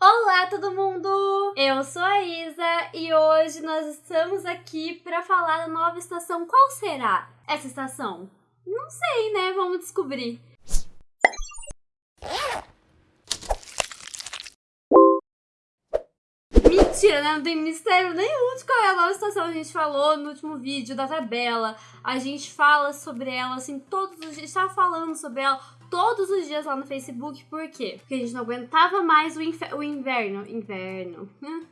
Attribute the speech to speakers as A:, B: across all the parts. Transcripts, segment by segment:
A: Olá, todo mundo! Eu sou a Isa e hoje nós estamos aqui para falar da nova estação. Qual será essa estação? Não sei, né? Vamos descobrir. Mentira, né? Não tem mistério nenhum de qual é a nova estação. A gente falou no último vídeo da tabela. A gente fala sobre ela, assim, todos os dias. A gente falando sobre ela todos os dias lá no Facebook. Por quê? Porque a gente não aguentava mais o, o inverno. Inverno.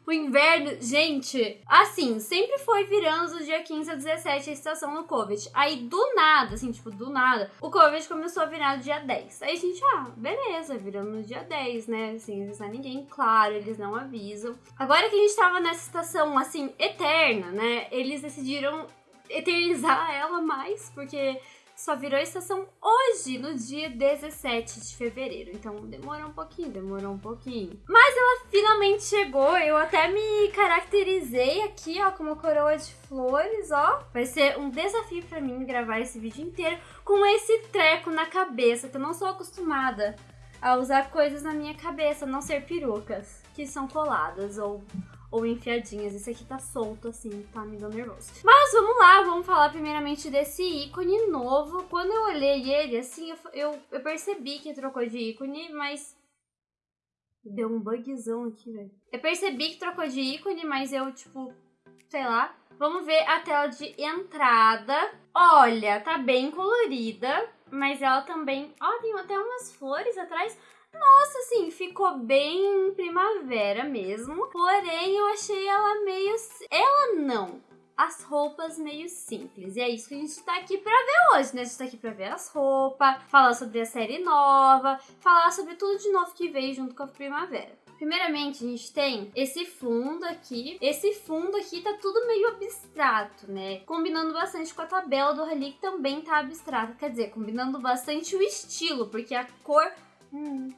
A: o inverno, gente, assim, sempre foi virando do dia 15 a 17 a estação do Covid. Aí, do nada, assim, tipo, do nada, o Covid começou a virar no dia 10. Aí a gente, ah, beleza, virando no dia 10, né? Assim, não está ninguém claro, eles não avisam. Agora que a gente tava nessa estação, assim, eterna, né? Eles decidiram eternizar ela mais, porque só virou estação hoje, no dia 17 de fevereiro. Então demorou um pouquinho, demorou um pouquinho. Mas ela finalmente chegou. Eu até me caracterizei aqui, ó, como coroa de flores, ó. Vai ser um desafio para mim gravar esse vídeo inteiro com esse treco na cabeça, que eu não sou acostumada a usar coisas na minha cabeça, não ser perucas que são coladas ou ou enfiadinhas. Esse aqui tá solto, assim, tá me dando nervoso. Mas vamos lá, vamos falar primeiramente desse ícone novo. Quando eu olhei ele, assim, eu, eu, eu percebi que trocou de ícone, mas... Deu um bugzão aqui, velho. Eu percebi que trocou de ícone, mas eu, tipo, sei lá. Vamos ver a tela de entrada. Olha, tá bem colorida, mas ela também... Ó, tem até umas flores atrás. Nossa, assim, ficou bem primavera mesmo. Porém, eu achei ela meio. Ela não. As roupas meio simples. E é isso que a gente tá aqui pra ver hoje, né? A gente tá aqui pra ver as roupas, falar sobre a série nova, falar sobre tudo de novo que veio junto com a primavera. Primeiramente, a gente tem esse fundo aqui. Esse fundo aqui tá tudo meio abstrato, né? Combinando bastante com a tabela do Rally, que também tá abstrata. Quer dizer, combinando bastante o estilo, porque a cor... Hum,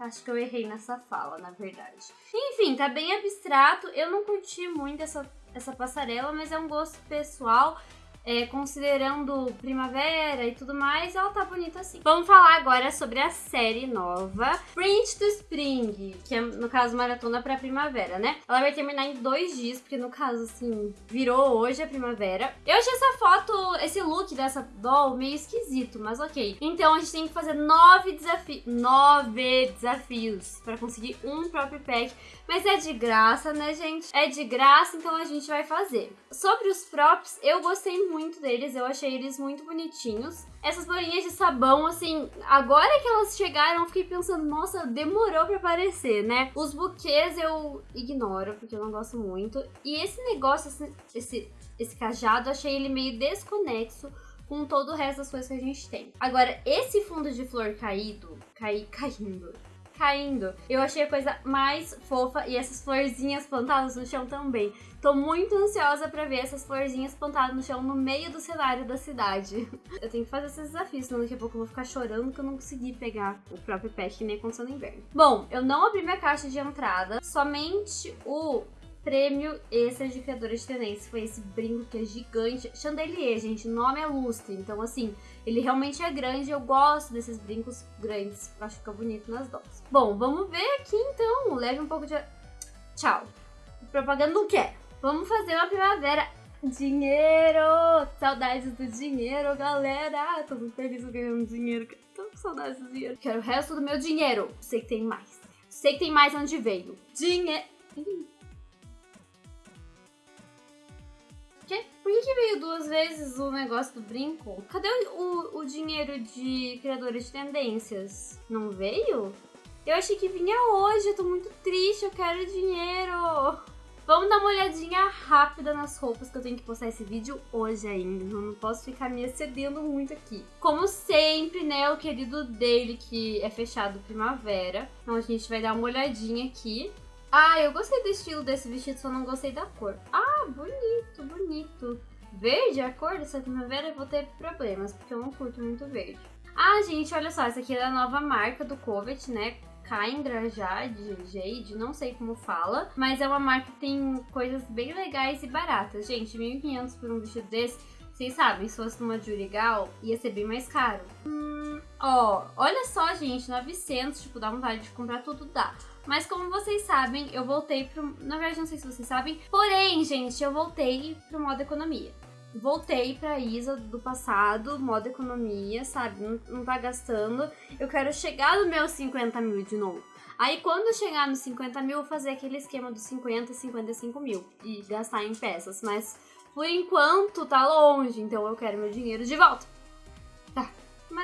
A: Acho que eu errei nessa fala, na verdade. Enfim, tá bem abstrato. Eu não curti muito essa, essa passarela, mas é um gosto pessoal é, considerando primavera e tudo mais, ela tá bonita assim. Vamos falar agora sobre a série nova, Print to Spring, que é, no caso, maratona pra primavera, né? Ela vai terminar em dois dias, porque no caso, assim, virou hoje a primavera. Eu achei essa foto, esse look dessa doll meio esquisito, mas ok. Então a gente tem que fazer nove desafios, nove desafios pra conseguir um próprio pack, mas é de graça, né, gente? É de graça, então a gente vai fazer. Sobre os props, eu gostei muito deles, eu achei eles muito bonitinhos. Essas bolinhas de sabão, assim, agora que elas chegaram, eu fiquei pensando, nossa, demorou pra aparecer, né? Os buquês eu ignoro, porque eu não gosto muito. E esse negócio, esse, esse, esse cajado, achei ele meio desconexo com todo o resto das coisas que a gente tem. Agora, esse fundo de flor caído, caí, caindo, caindo. Eu achei a coisa mais fofa e essas florzinhas plantadas no chão também. Tô muito ansiosa pra ver essas florzinhas plantadas no chão no meio do cenário da cidade. Eu tenho que fazer esses desafios, senão daqui a pouco eu vou ficar chorando que eu não consegui pegar o próprio pet que nem aconteceu no inverno. Bom, eu não abri minha caixa de entrada, somente o prêmio de criadora de tendência. Foi esse brinco que é gigante. Chandelier, gente, o nome é lustre. Então, assim, ele realmente é grande. Eu gosto desses brincos grandes. Acho que fica bonito nas doses. Bom, vamos ver aqui então. Leve um pouco de... Tchau. Propaganda não quer. Vamos fazer uma primavera. Dinheiro! Saudades do dinheiro, galera! Tô muito feliz ganhando dinheiro. Tô com saudades do dinheiro. Quero o resto do meu dinheiro. Sei que tem mais. Sei que tem mais onde veio. Dinheiro. Por que, veio duas vezes o negócio do brinco? Cadê o, o, dinheiro de criadora de tendências? Não veio? Eu achei que vinha hoje, eu tô muito triste, eu quero dinheiro. Vamos dar uma olhadinha rápida nas roupas que eu tenho que postar esse vídeo hoje ainda. Eu não posso ficar me excedendo muito aqui. Como sempre, né, o querido dele que é fechado primavera. Então a gente vai dar uma olhadinha aqui. Ah, eu gostei do estilo desse vestido, só não gostei da cor. Ah, bonito, bonito. Verde, a cor dessa primavera, eu vou ter problemas, porque eu não curto muito verde. Ah, gente, olha só, essa aqui é da nova marca do Covet, né? Kaindra Jade, Jade, não sei como fala, mas é uma marca que tem coisas bem legais e baratas. Gente, 1.500 por um vestido desse, vocês sabem, se fosse numa Jurigal, ia ser bem mais caro. Hum, ó, olha só, gente, 900, tipo, dá vontade de comprar tudo, dá. Mas como vocês sabem, eu voltei pro. Na verdade, não sei se vocês sabem. Porém, gente, eu voltei pro modo economia. Voltei pra Isa do passado, modo economia, sabe? Não, não tá gastando. Eu quero chegar no meus 50 mil de novo. Aí quando chegar nos 50 mil, eu vou fazer aquele esquema dos 50 e 55 mil e gastar em peças. Mas por enquanto tá longe, então eu quero meu dinheiro de volta.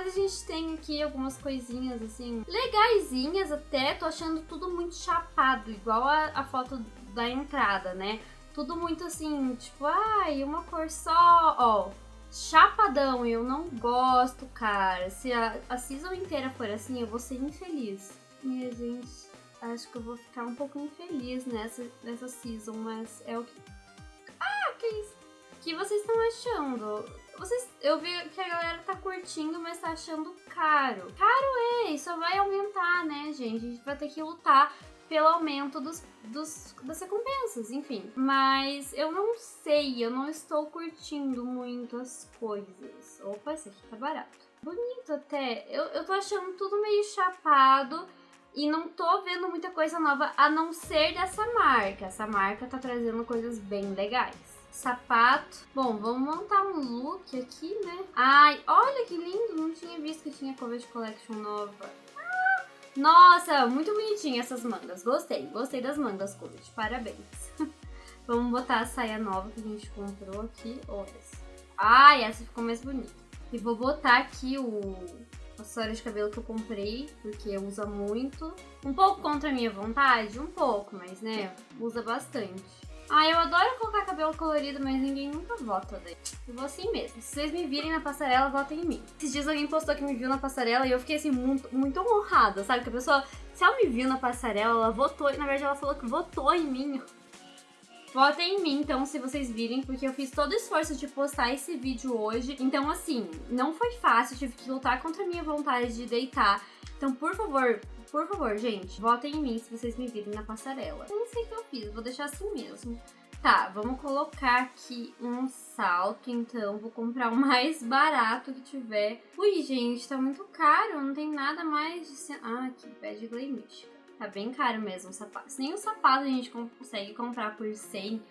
A: A gente tem aqui algumas coisinhas assim, legaisinhas até. Tô achando tudo muito chapado, igual a, a foto da entrada, né? Tudo muito assim, tipo, ai, uma cor só, ó. Chapadão, eu não gosto, cara. Se a, a season inteira for assim, eu vou ser infeliz. Minha gente, acho que eu vou ficar um pouco infeliz nessa, nessa season, mas é o que. Ah, que isso? O que vocês estão achando? Vocês, eu vi que a galera tá curtindo, mas tá achando caro. Caro é, isso vai aumentar, né, gente? A gente vai ter que lutar pelo aumento dos, dos, das recompensas, enfim. Mas eu não sei, eu não estou curtindo muito as coisas. Opa, esse aqui tá barato. Bonito até. Eu, eu tô achando tudo meio chapado e não tô vendo muita coisa nova a não ser dessa marca. Essa marca tá trazendo coisas bem legais sapato. Bom, vamos montar um look aqui, né? Ai, olha que lindo! Não tinha visto que tinha Covet Collection nova. Ah, nossa, muito bonitinha essas mangas. Gostei, gostei das mangas Covet. Parabéns. vamos botar a saia nova que a gente comprou aqui. Olha essa. Ai, essa ficou mais bonita. E vou botar aqui o acessório de cabelo que eu comprei, porque usa muito. Um pouco contra a minha vontade, um pouco, mas né, usa bastante. Ah, eu adoro colocar cabelo colorido, mas ninguém nunca vota daí. Eu vou assim mesmo. Se vocês me virem na passarela, votem em mim. Esses dias alguém postou que me viu na passarela e eu fiquei assim, muito, muito honrada, sabe? Que a pessoa, se ela me viu na passarela, ela votou, na verdade ela falou que votou em mim. Votem em mim, então, se vocês virem, porque eu fiz todo o esforço de postar esse vídeo hoje. Então, assim, não foi fácil, tive que lutar contra a minha vontade de deitar. Então, por favor, por favor, gente, votem em mim se vocês me virem na passarela. Eu não sei o que eu fiz, vou deixar assim mesmo. Tá, vamos colocar aqui um salto, então. Vou comprar o mais barato que tiver. Ui, gente, tá muito caro. Não tem nada mais de... Ah, aqui, pé de Glay Mística. Tá bem caro mesmo o sapato. Se nem o sapato a gente consegue comprar por 100,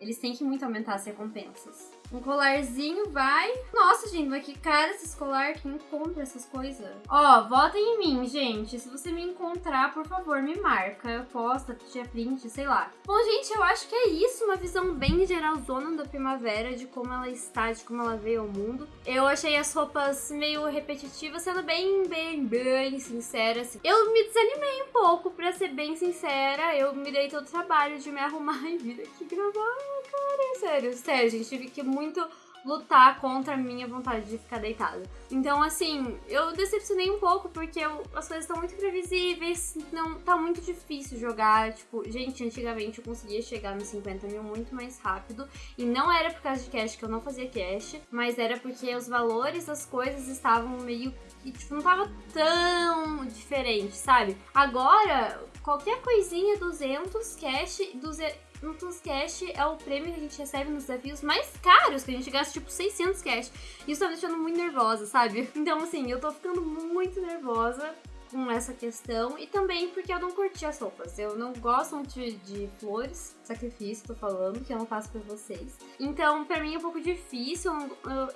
A: eles têm que muito aumentar as recompensas. Um colarzinho vai. Nossa, gente, mas que cara esses colar. Quem compra essas coisas? Ó, votem em mim, gente. Se você me encontrar, por favor, me marca. Posta, tira print, sei lá. Bom, gente, eu acho que é isso. Uma visão bem geralzona da primavera, de como ela está, de como ela veio ao mundo. Eu achei as roupas meio repetitivas, sendo bem, bem, bem sincera. Assim. Eu me desanimei um pouco, pra ser bem sincera. Eu me dei todo o trabalho de me arrumar e vir aqui gravar, cara. Sério, sério, gente. Tive que muito lutar contra a minha vontade de ficar deitada. Então, assim, eu decepcionei um pouco porque eu, as coisas estão muito previsíveis, não tá muito difícil jogar. Tipo, gente, antigamente eu conseguia chegar nos 50 mil muito mais rápido. E não era por causa de cash que eu não fazia cash, mas era porque os valores das coisas estavam meio que, tipo, não tava tão diferente, sabe? Agora, qualquer coisinha 200 cash, 200 no Plus Cash é o prêmio que a gente recebe nos desafios mais caros, que a gente gasta tipo 600 cash. Isso tá me deixando muito nervosa, sabe? Então, assim, eu tô ficando muito nervosa com essa questão e também porque eu não curti as roupas. Eu não gosto muito de, de flores, sacrifício, tô falando, que eu não faço pra vocês. Então, pra mim é um pouco difícil, eu, eu,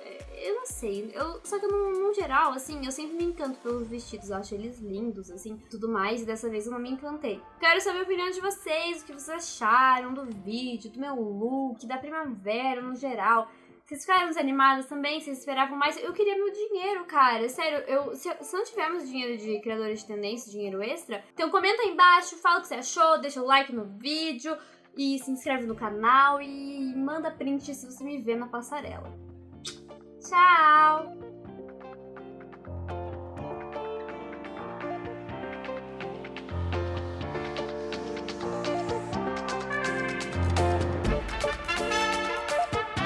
A: eu não sei. Eu, só que no, no, geral, assim, eu sempre me encanto pelos vestidos, eu acho eles lindos, assim, tudo mais, e dessa vez eu não me encantei. Quero saber a opinião de vocês, o que vocês acharam do vídeo, do meu look, da primavera no geral. Vocês ficaram desanimadas também? Vocês esperavam mais? Eu queria meu dinheiro, cara. Sério, eu, se, se não tivermos dinheiro de criadores de tendência, dinheiro extra, então comenta aí embaixo, fala o que você achou, deixa o like no vídeo e se inscreve no canal e manda print se você me vê na passarela. Tchau!